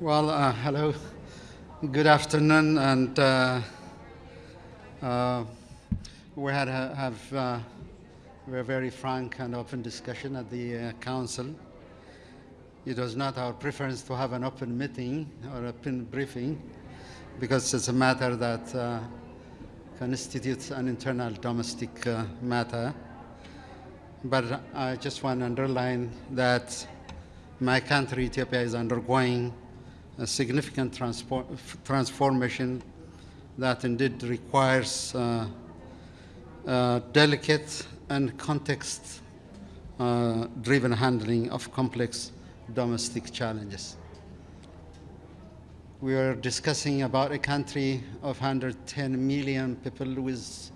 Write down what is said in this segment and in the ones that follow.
Well, uh, hello. Good afternoon, and uh, uh, we had a, have uh, a very frank and open discussion at the uh, council. It was not our preference to have an open meeting or open briefing because it's a matter that uh, constitutes an internal domestic uh, matter. But I just want to underline that my country, Ethiopia, is undergoing a significant transformation that indeed requires uh, uh, delicate and context-driven uh, handling of complex domestic challenges. We are discussing about a country of 110 million people with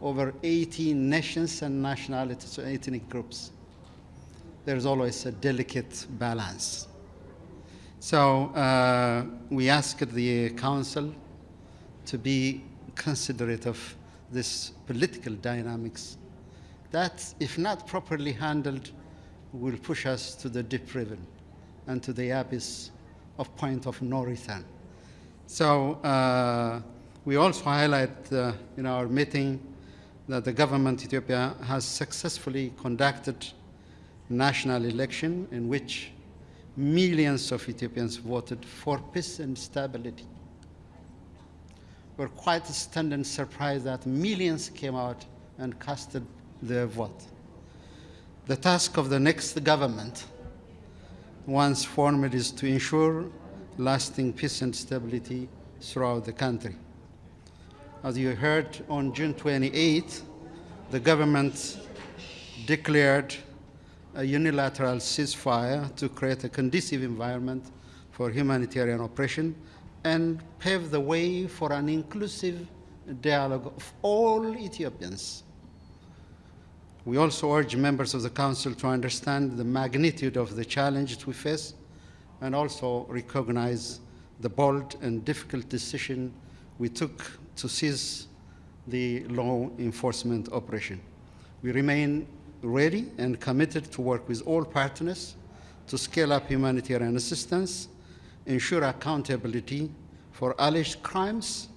over 18 nations and nationalities, ethnic groups. There's always a delicate balance. So uh, we asked the council to be considerate of this political dynamics that, if not properly handled, will push us to the deep river and to the abyss of point of no return. So uh, we also highlight uh, in our meeting that the government Ethiopia has successfully conducted national election in which millions of Ethiopians voted for peace and stability. We're quite stunned and surprised that millions came out and casted their vote. The task of the next government, once formed, is to ensure lasting peace and stability throughout the country. As you heard on June 28, the government declared a unilateral ceasefire to create a conducive environment for humanitarian operation and pave the way for an inclusive dialogue of all Ethiopians. We also urge members of the Council to understand the magnitude of the challenge we face and also recognize the bold and difficult decision we took to cease the law enforcement operation. We remain ready and committed to work with all partners to scale up humanitarian assistance, ensure accountability for alleged crimes,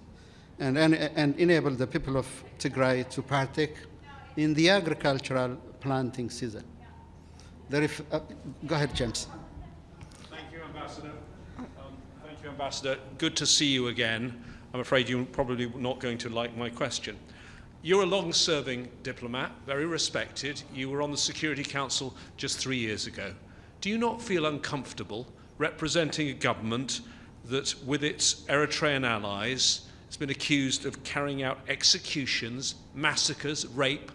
and, and, and enable the people of Tigray to partake in the agricultural planting season. Uh, go ahead, James. Thank you, Ambassador. Um, thank you, Ambassador. Good to see you again. I'm afraid you're probably not going to like my question. You're a long-serving diplomat, very respected. You were on the Security Council just three years ago. Do you not feel uncomfortable representing a government that, with its Eritrean allies, has been accused of carrying out executions, massacres, rape,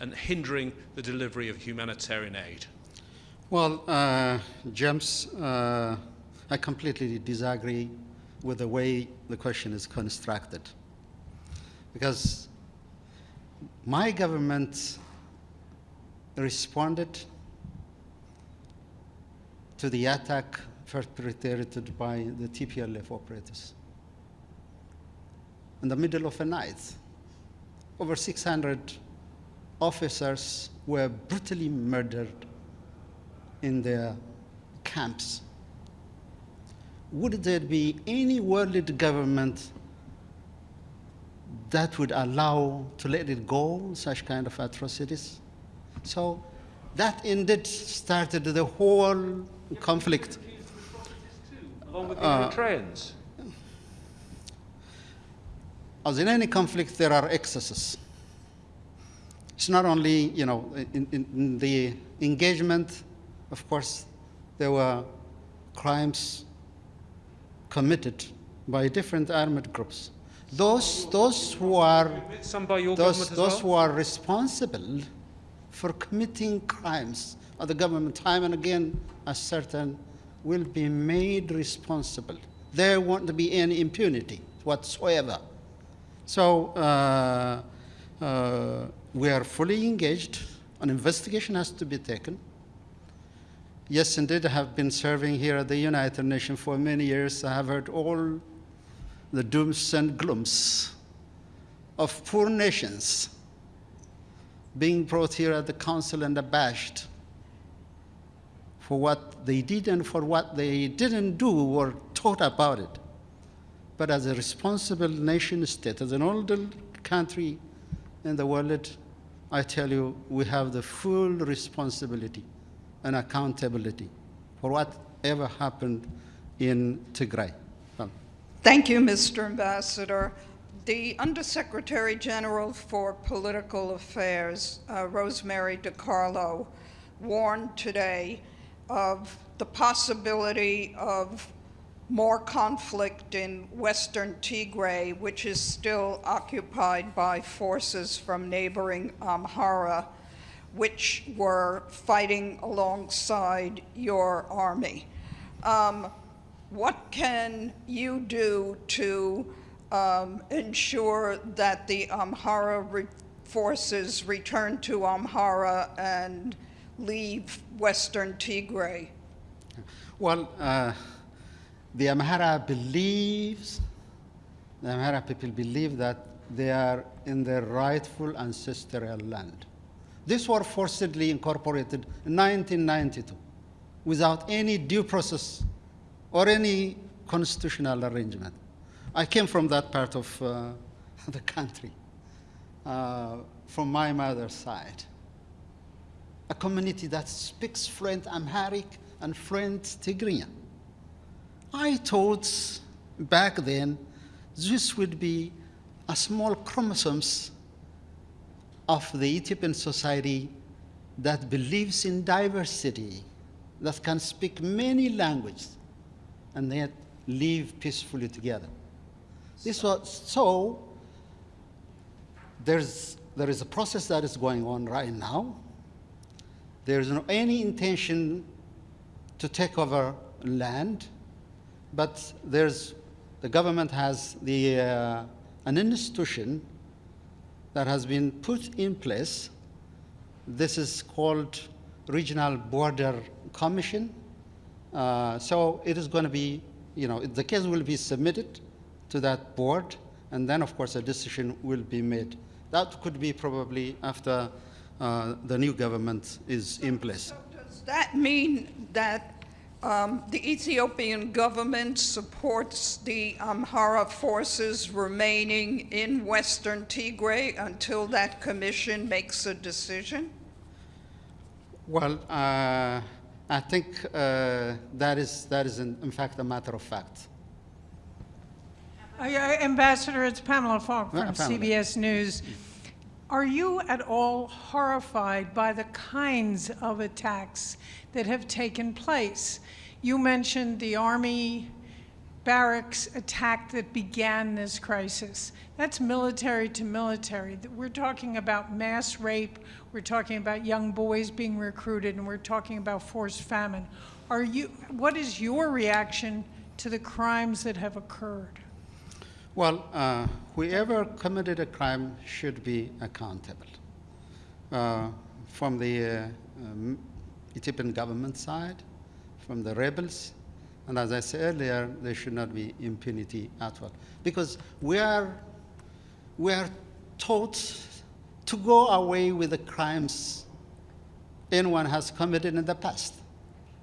and hindering the delivery of humanitarian aid? Well, uh, James, uh, I completely disagree with the way the question is constructed. Because my government responded to the attack perpetrated by the TPLF operators. In the middle of the night, over 600 officers were brutally murdered in their camps. Would there be any world government that would allow to let it go, such kind of atrocities. So that indeed started the whole conflict. Along with the uh, Eritreans? As in any conflict, there are excesses. It's not only, you know, in, in, in the engagement, of course, there were crimes committed by different armed groups those, those who are, those, those who are responsible for committing crimes of the government time and again as certain will be made responsible. There won't be any impunity whatsoever. So uh, uh, we are fully engaged. An investigation has to be taken. Yes, indeed, I have been serving here at the United Nations for many years. I have heard all the dooms and glooms of poor nations being brought here at the council and abashed for what they did and for what they didn't do or taught about it. But as a responsible nation state, as an older country in the world, I tell you, we have the full responsibility and accountability for whatever happened in Tigray. Thank you, Mr. Ambassador. The Undersecretary General for Political Affairs, uh, Rosemary DiCarlo, warned today of the possibility of more conflict in western Tigray, which is still occupied by forces from neighboring Amhara, which were fighting alongside your army. Um, what can you do to um, ensure that the Amhara re- forces return to Amhara and leave western Tigray? Well, uh, the Amhara believes, the Amhara people believe that they are in their rightful ancestral land. These were forcibly incorporated in 1992 without any due process or any constitutional arrangement. I came from that part of uh, the country, uh, from my mother's side. A community that speaks fluent Amharic and fluent Tigrinya. I thought back then this would be a small chromosomes of the Ethiopian society that believes in diversity, that can speak many languages, and yet live peacefully together. This was so. There's there is a process that is going on right now. There is no any intention to take over land, but there's the government has the uh, an institution that has been put in place. This is called Regional Border Commission. Uh, so it is going to be, you know, the case will be submitted to that board, and then, of course, a decision will be made. That could be probably after uh, the new government is in place. So does that mean that um, the Ethiopian government supports the Amhara forces remaining in western Tigray until that commission makes a decision? Well, uh, I think uh, that is, that is in, in fact a matter of fact. Uh, yeah, Ambassador, it's Pamela Falk Yeah, from Pamela. CBS News. Are you at all horrified by the kinds of attacks that have taken place? You mentioned the Army barracks attack that began this crisis. That's military to military. We're talking about mass rape, we're talking about young boys being recruited, and we're talking about forced famine. Are you, what is your reaction to the crimes that have occurred? Well, uh, whoever committed a crime should be accountable. Uh, from the uh, um, Ethiopian government side, from the rebels, and as I said earlier, there should not be impunity at all. Because we are, we are taught to go away with the crimes anyone has committed in the past.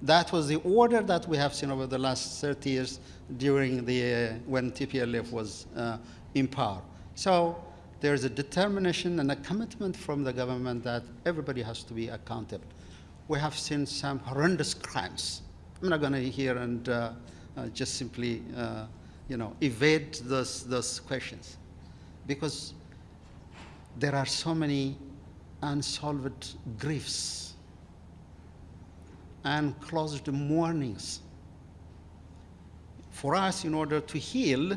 That was the order that we have seen over the last 30 years during the, uh, when TPLF was uh, in power. So there's a determination and a commitment from the government that everybody has to be accountable. We have seen some horrendous crimes. I'm not going to here and uh, uh, just simply, uh, you know, evade those, those questions because there are so many unsolved griefs and closed mournings. For us, in order to heal,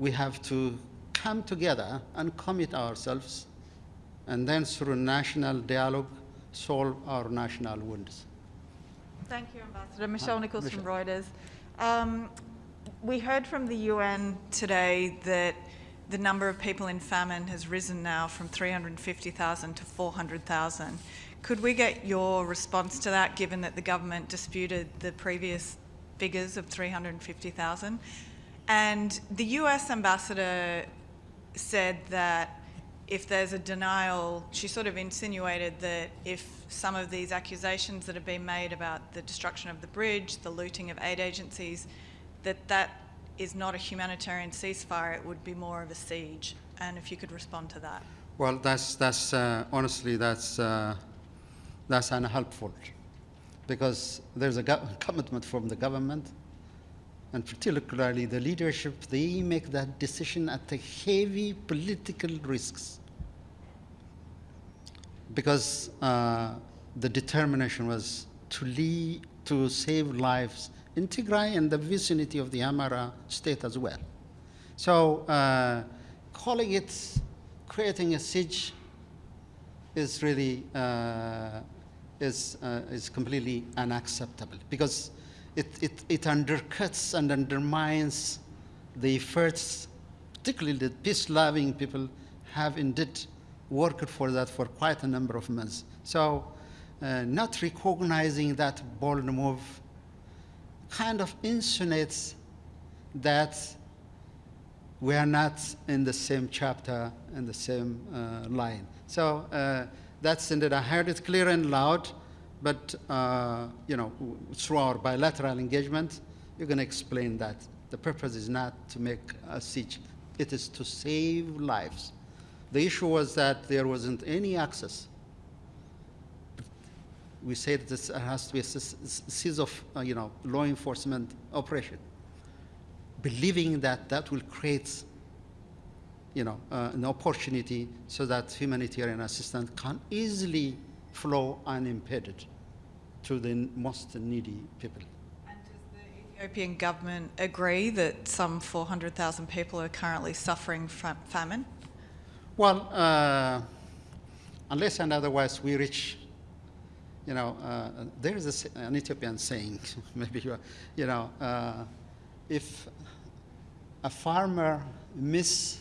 we have to come together and commit ourselves, and then through national dialogue, solve our national wounds. Thank you, Ambassador. Michelle Nichols from Reuters. Um, we heard from the UN today that the number of people in famine has risen now from 350,000 to 400,000. Could we get your response to that, given that the government disputed the previous figures of 350,000? And the US ambassador said that if there's a denial, she sort of insinuated that if some of these accusations that have been made about the destruction of the bridge, the looting of aid agencies, that that is not a humanitarian ceasefire, it would be more of a siege. And if you could respond to that. Well, that's, that's uh, honestly, that's, uh, that's unhelpful because there's a commitment from the government and particularly the leadership, they make that decision at the heavy political risks because uh, the determination was to lead, to save lives in Tigray and the vicinity of the Amhara state as well. So uh, calling it creating a siege is really uh, is, uh, is completely unacceptable because it, it, it undercuts and undermines the efforts, particularly the peace-loving people have indeed worked for that for quite a number of months. So uh, not recognizing that bold move kind of insinuates that we are not in the same chapter and the same uh, line. So uh, that's indeed, I heard it clear and loud, but uh, you know, through our bilateral engagement, you're going to explain that the purpose is not to make a siege; it is to save lives. The issue was that there wasn't any access. We said this has to be a series of, uh, you know, law enforcement operation believing that that will create you know, uh, an opportunity so that humanitarian assistance can easily flow unimpeded to the most needy people. And does the Ethiopian government agree that some 400,000 people are currently suffering from famine? Well, uh, unless and otherwise we reach, you know, uh, there is a an Ethiopian saying, maybe you, are- you know, uh, if a farmer miss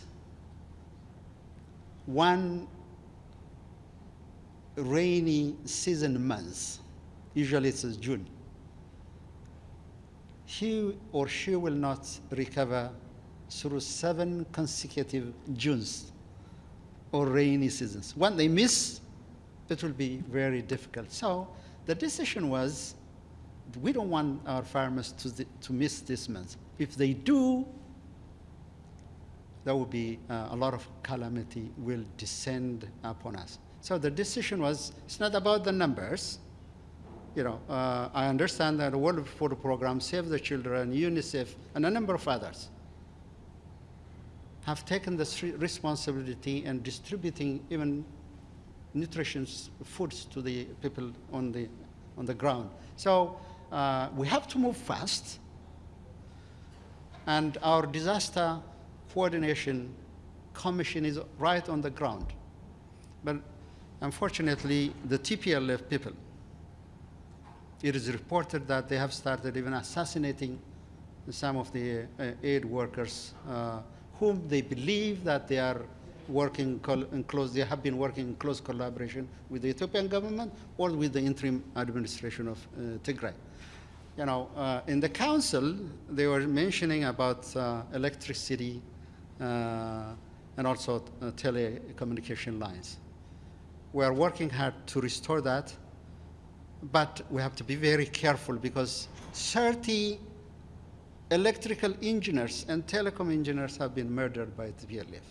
one rainy season months, usually it's June, he or she will not recover through seven consecutive Junes or rainy seasons. When they miss, it will be very difficult. So the decision was we don't want our farmers to, to miss this month. If they do, there will be uh, a lot of calamity will descend upon us. So the decision was it's not about the numbers. You know, uh, I understand that the World Food Program, Save the Children, UNICEF, and a number of others have taken this responsibility and distributing even nutritious foods to the people on the, on the ground. So uh, we have to move fast, and our disaster coordination commission is right on the ground. But unfortunately, the TPLF people, it is reported that they have started even assassinating some of the uh, aid workers uh, whom they believe that they are working in close, they have been working in close collaboration with the Ethiopian government or with the interim administration of uh, Tigray. You know, uh, in the council, they were mentioning about uh, electricity uh, and also telecommunication lines. We are working hard to restore that, but we have to be very careful because 30 electrical engineers and telecom engineers have been murdered by the PLF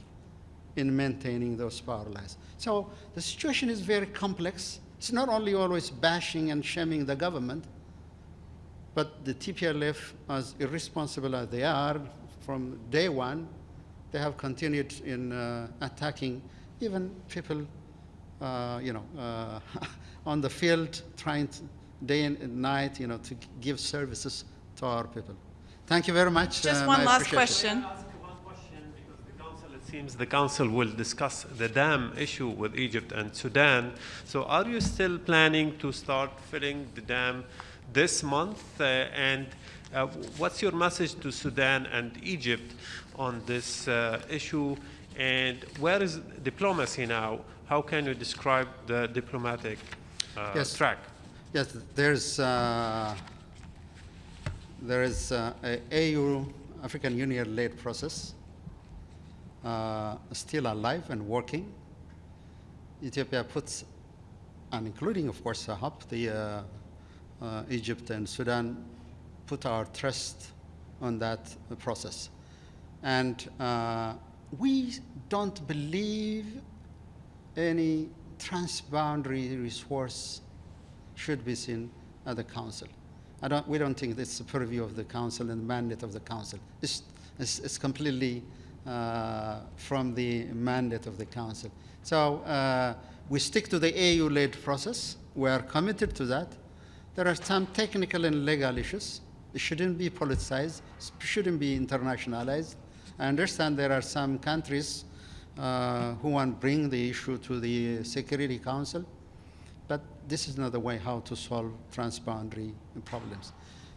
in maintaining those power lines. So the situation is very complex. It's not only always bashing and shaming the government, but the TPLF, as irresponsible as they are, from day one, they have continued in uh, attacking even people, you know, uh, on the field, trying to, day and night, you know, to give services to our people. Thank you very much. Just um, one I last question. Can I ask question? The council, it seems the council will discuss the dam issue with Egypt and Sudan. So are you still planning to start filling the dam this month? Uh, And uh, what's your message to Sudan and Egypt on this uh, issue? And where is diplomacy now? How can you describe the diplomatic uh, Yes. track? Yes, there's, uh, there is uh, a AU, African Union-led process, uh, still alive and working. Ethiopia puts, and including, of course, Sahab, the uh, uh, Egypt and Sudan, put our trust on that process. And uh, we don't believe any transboundary resource should be seen at the council. I don't, we don't think it's the purview of the council and the mandate of the council. It's, it's, it's completely uh, from the mandate of the council. So uh, we stick to the AU-led process. We are committed to that. There are some technical and legal issues. It shouldn't be politicized, it shouldn't be internationalized. I understand there are some countries uh, who want to bring the issue to the Security Council, but this is not the way how to solve transboundary problems.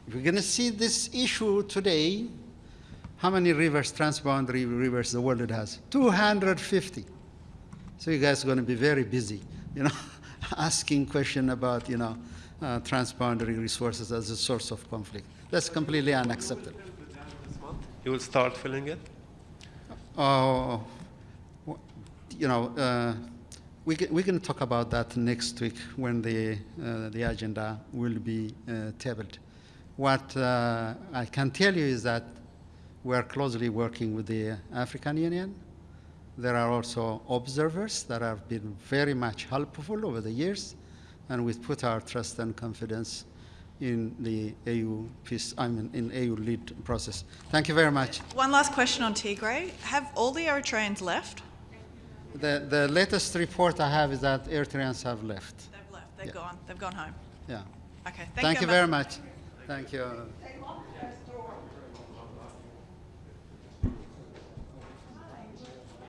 If we're going to see this issue today, how many rivers, transboundary rivers the world has? 250. So you guys are going to be very busy, you know, asking question about, you know, uh, transboundary resources as a source of conflict. That's completely unacceptable. You will start filling it? Oh, you know, uh, we can, we can talk about that next week when the, uh, the agenda will be uh, tabled. What uh, I can tell you is that we are closely working with the African Union. There are also observers that have been very much helpful over the years, and we put our trust and confidence in the AU peace, I mean, in AU lead process. Thank you very much. One last question on Tigray. Have all the Eritreans left? The, the latest report I have is that Eritreans have left. They've left. They've Yeah. gone. They've gone home. Yeah. Okay. Thank, Thank you Ambassador. very much. Thank you.